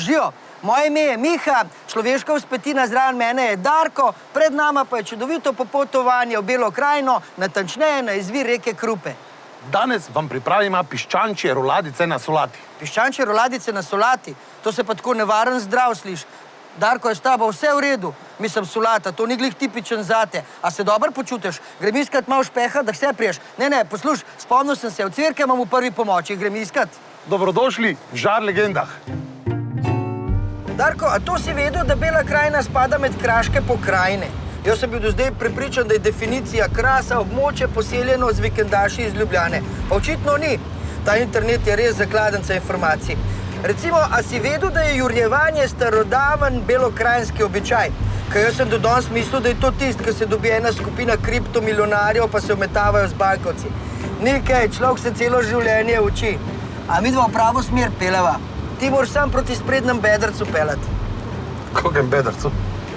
Žijo, moje ime je Miha, človeška vzpetina zraven mene je Darko, pred nama pa je čudovito popotovanje v Belo krajino, natančneje na izvir reke Krupe. Danes vam pripravimo piščančje roladice na solati. Piščančje roladice na solati, to se pa tako nevaren zdrav sliš. Darko je s tabo vse v redu, mislim solata, to ni glih tipičen zate. A se dobro počutiš? Grem iskat malo špeha, da vse priješ. Ne, ne, posluš, spomnil sem se, v cvirke imam v prvi pomoči, grem iskat. Dobrodošli v žar legendah. Darko, a to si vedel, da Bela krajina spada med kraške pokrajine? Jaz sem bil do zdaj prepričan, da je definicija krasa območje poseljeno z vikendaši iz Ljubljane. Pa očitno ni. Ta internet je res zakladenca informacij. Recimo, a si vedel, da je jurjevanje starodaven belokrajinski običaj? Ker jaz sem do danes mislil, da je to tisto, ki se dobi ena skupina kriptomilionarjev, pa se ometavajo z bankovci. Nekaj, človek se celo življenje uči. A mi dva v pravo smer peleva. Ti moraš sam proti sprednjem bedrcu pelati. Kokem bedrcu?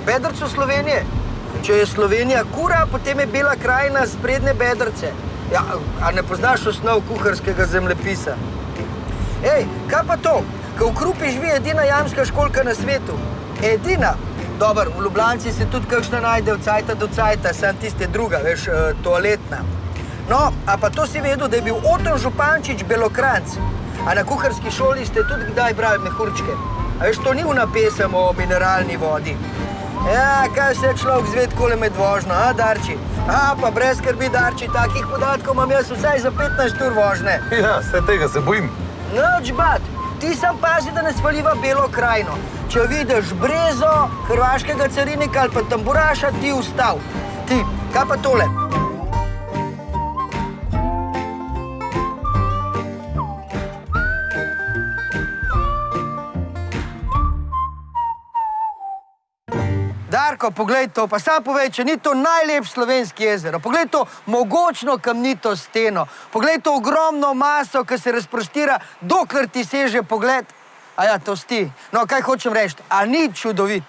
Bedrcu Slovenije. Če je Slovenija kura, potem je Bela krajina sprednje bedrce. Ja, a ne poznaš osnov kuharskega zemljepisa? Ej, kaj pa to? Ko v Krupi živi edina jamska školka na svetu. Edina. Dobar, v Ljubljanci se tudi kakšna najde od cajta do cajta, sem tiste druga, veš, eh, toaletna. No, a pa to si vedel, da je bil Oton Župančič Belokranc. A na kuharski šoli ste tudi kdaj brali mehurčke. A veš, to ni una pesem o mineralni vodi. Ja, kaj se človek zved kole med vožnjo, a, Darči? A, pa brez skrbi, Darči, takih podatkov imam jaz vsaj za 15 ur vožnje. Ja, vse tega se bojim. Noč bat, ti sam pazi, da ne svaliva belo krajino. Če vidiš brezo, hrvaškega carinika ali pa tamburaša, ti ustav. Ti, kaj pa tole? Darko, poglej to, pa sam povej, če ni to najlepši slovenski jezero. Poglej to mogočno kamnito steno, poglej to ogromno maso, ki se razprostira, dokler ti seže pogled. A ja, to sti. No, kaj hočem reči, a ni čudovit?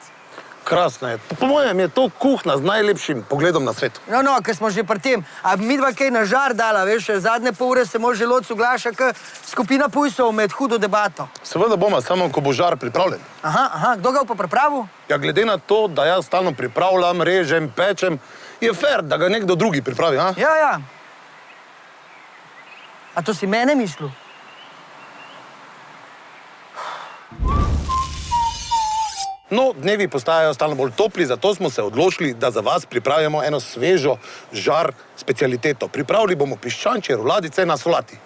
Krasno je. Po mojem je to kuhna z najlepšim pogledom na svet. No, no, ker smo že pri tem, a mi dva kaj na žar dala, veš, zadnje pol ure se moj želodc uglaša, ker skupina pujsov med hudo debato. Seveda bomo, samo ko bo žar pripravljen. Aha, aha, kdo ga bo pa pripravil? Ja, glede na to, da jaz stalno pripravljam, režem, pečem, je fair, da ga nekdo drugi pripravi. A? Ja, ja. A to si mene mislil? No, dnevi postajajo stalno bolj topli, zato smo se odločili, da za vas pripravimo eno svežo žar specialiteto. Pripravili bomo piščančje roladice na solati.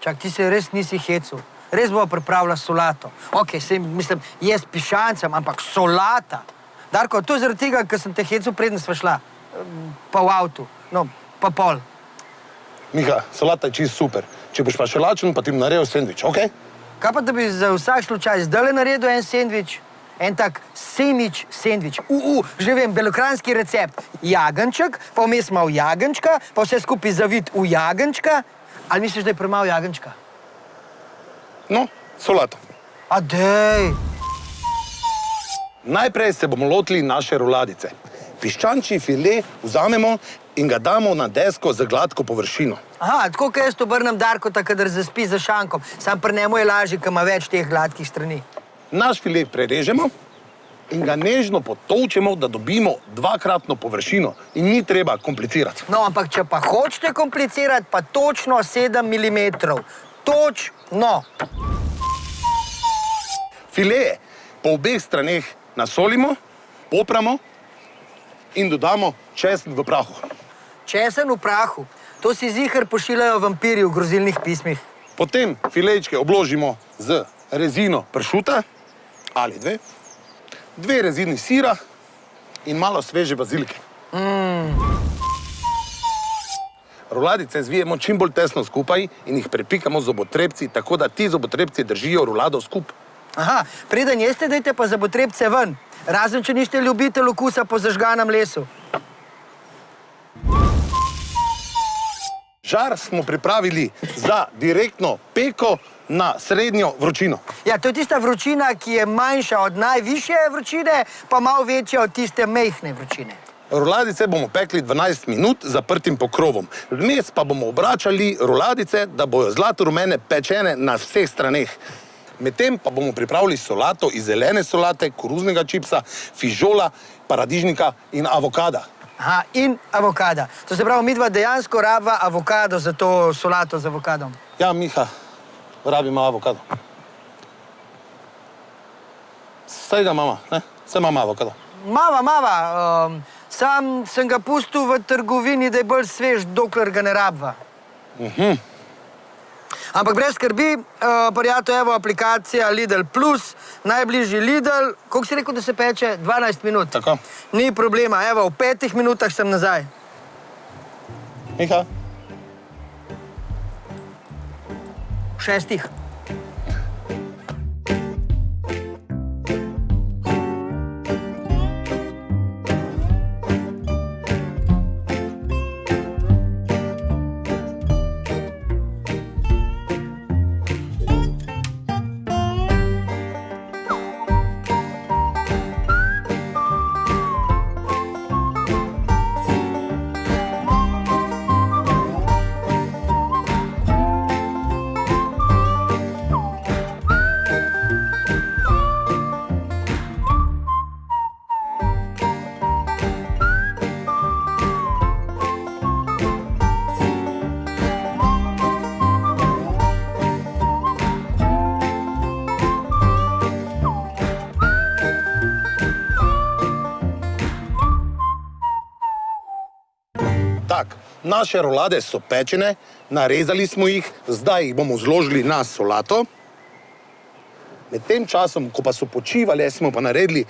Čak, ti se res nisi hecel. Res bo pripravila solato. Ok, se, mislim, jaz pišancem, ampak solata. Darko, to je zaradi tega, ker sem te hecel, preden sva šla. Pa v avtu. No, pa pol. Miha, solata je čist super. Če boš pa še lačen, pa ti bom naredil sendvič, ok? Kaj pa, da bi za vsak slučaj zdaj naredil en sendvič? En tak semič sendvič. U, u, že vem, belokranski recept. Jagenček, pa vmes malo jagenčka, pa vse skupaj zavit v jagenčka. Ali misliš, da je premalo jagenčka? No, solato. A dej. Najprej se bomo lotili naše roladice. Piščančji file vzamemo in ga damo na desko z gladko površino. Aha, tako kot jaz to obrnem Darko, tako da zaspi za šankom. Sam pri njemu je lažje, ker ima več teh gladkih strani. Naš file prerežemo in ga nežno potolčemo, da dobimo dvakratno površino in ni treba komplicirati. No, ampak če pa hočete komplicirati, pa točno 7 mm. Točno. Fileje po obeh straneh nasolimo, popramo in dodamo česen v prahu. Česen v prahu. To si zihar pošiljajo vampiri v grozilnih pismih. Potem filejčke obložimo z rezino pršuta ali dve, dve rezini sira in malo sveže bazilike. Mm. Roladice zvijemo čim bolj tesno skupaj in jih prepikamo z zobotrebci, tako da ti zobotrebci držijo rolado skupaj. Aha, preden jeste, dajte pa zabotrebce ven. Razen, če niste ljubitelj okusa po zažganem lesu. Žar smo pripravili za direktno peko na srednjo vročino. Ja, to je tista vročina, ki je manjša od najvišje vročine, pa malo večja od tiste mehne vročine. Roladice bomo pekli 12 minut zaprtim pokrovom. Vmes pa bomo obračali roladice, da bojo zlato rumene pečene na vseh straneh. Medtem pa bomo pripravili solato iz zelene solate, koruznega čipsa, fižola, paradižnika in avokada. Aha, in avokada. To se pravi, mi dva dejansko rabva avokado za to solato z avokadom. Ja, Miha, rabimo avokado. Saj ga imamo, ne? Saj imamo avokado. Mava, mava, um, sam sem ga pustil v trgovini, da je bolj svež, dokler ga ne rabva. Ampak brez skrbi, uh, prijatelj, evo aplikacija Lidl Plus, najbližji Lidl, koliko si rekel, da se peče? 12 minut. Tako. Ni problema, evo, v petih minutah sem nazaj. Miha, šestih. Naše rolade so pečene, narezali smo jih, zdaj jih bomo zložili na solato. Med tem časom, ko pa so počivali, smo pa naredili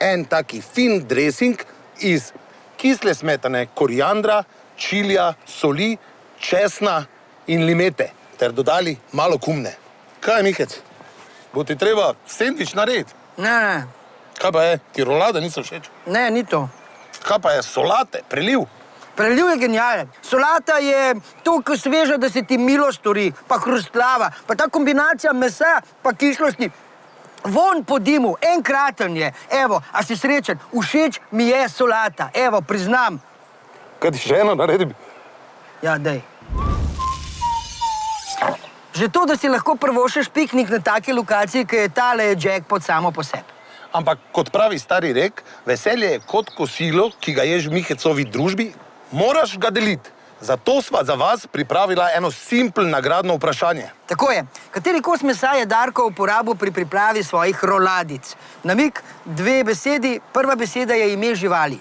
en taki fin dressing iz kisle smetane, koriandra, čilija, soli, česna in limete, ter dodali malo kumne. Kaj, Mihec? Bo ti treba sendvič narediti? Ne, ne, Kaj pa je? Ti rolade niso všeč? ne, ni to. Kaj pa je solate, preliv? Preliv je genijalen. Solata je tako sveža, da se ti milo stori, pa hrustlava, pa ta kombinacija mesa pa kišlosti. Von po dimu, enkraten je. Evo, a si srečen, všeč mi je solata. Evo, priznam. Kaj ti še eno naredim? Ja, dej. Že to, da si lahko prvošeš piknik na taki lokaciji, ki je tale je jackpot samo po sebi. Ampak kot pravi stari rek, veselje je kot kosilo, ki ga ješ v Mihecovi družbi, moraš ga deliti. Zato sva za vas pripravila eno simpel nagradno vprašanje. Tako je. Kateri kos mesa je Darko uporabil pri pripravi svojih roladic? Namik, dve besedi, prva beseda je ime živali.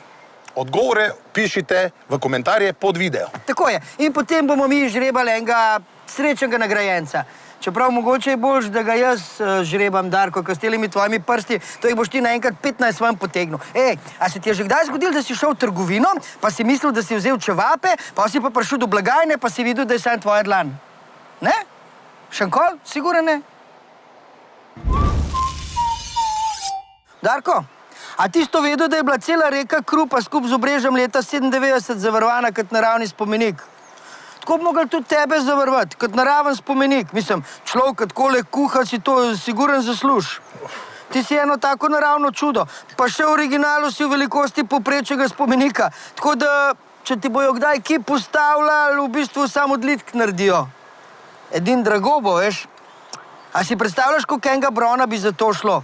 Odgovore pišite v komentarje pod video. Tako je. In potem bomo mi žrebali enega srečnega nagrajenca. Čeprav mogoče je boljš, da ga jaz uh, žrebam, Darko, ker s temi tvojimi prsti, to jih boš ti naenkrat 15 vam potegnil. Ej, a se ti je že kdaj zgodilo, da si šel v trgovino, pa si mislil, da si vzel čevape, pa si pa prišel do blagajne, pa si videl, da je sam tvoja dlan? Ne? Šankol? Sigurno ne? Darko, a ti si to vedel, da je bila cela reka Krupa skupaj z obrežjem leta 97 zavarovana kot naravni spomenik? Tako bi mogli tudi tebe zavarovati, kot naraven spomenik. Mislim, človek, ki tako le kuha, si to siguren zasluž. Ti si eno tako naravno čudo, pa še v originalu si v velikosti poprečnega spomenika. Tako da, če ti bojo kdaj ki postavljali, v bistvu samo odlitk naredijo. Edin drago bo, veš. A si predstavljaš, koliko enega brona bi za to šlo?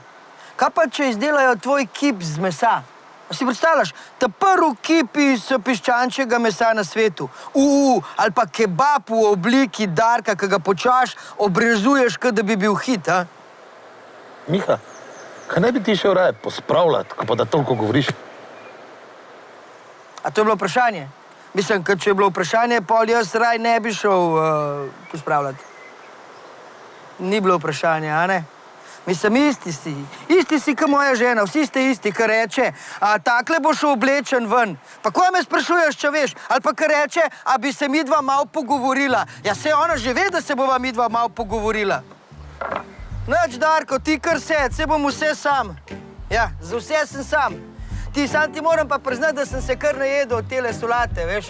Kaj pa, če izdelajo tvoj kip z mesa? Si predstavljaš, ta prvi kip iz piščančjega mesa na svetu, uu, ali pa kebab v obliki darka, ki ga počaš, obrezuješ, kot da bi bil hit. A? Miha, kaj ne bi ti šel raje pospravljati, ko pa da toliko govoriš? A to je bilo vprašanje? Mislim, ker če je bilo vprašanje, pol jaz raj ne bi šel uh, pospravljati. Ni bilo vprašanje, a ne? Mislim, isti si, isti si, kot moja žena, vsi ste isti, kar reče, a takle boš oblečen ven. Pa ko me sprašuješ, če veš, ali pa kar reče, a bi se mi dva malo pogovorila. Ja, se ona že ve, da se bova mi dva malo pogovorila. Noč, Darko, ti kar se, se bom vse sam. Ja, za vse sem sam. Ti sam ti moram pa priznati, da sem se kar najedel od tele solate, veš.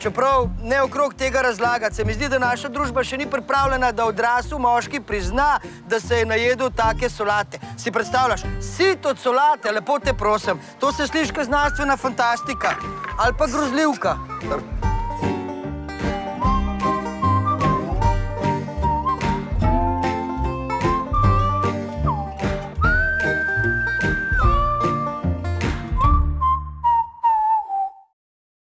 Čeprav ne okrog tega razlagati, se mi zdi, da naša družba še ni pripravljena, da odrasel moški prizna, da se je najedel take solate. Si predstavljaš, sit od solate, lepo te prosim, to se sliši kot znanstvena fantastika ali pa grozljivka.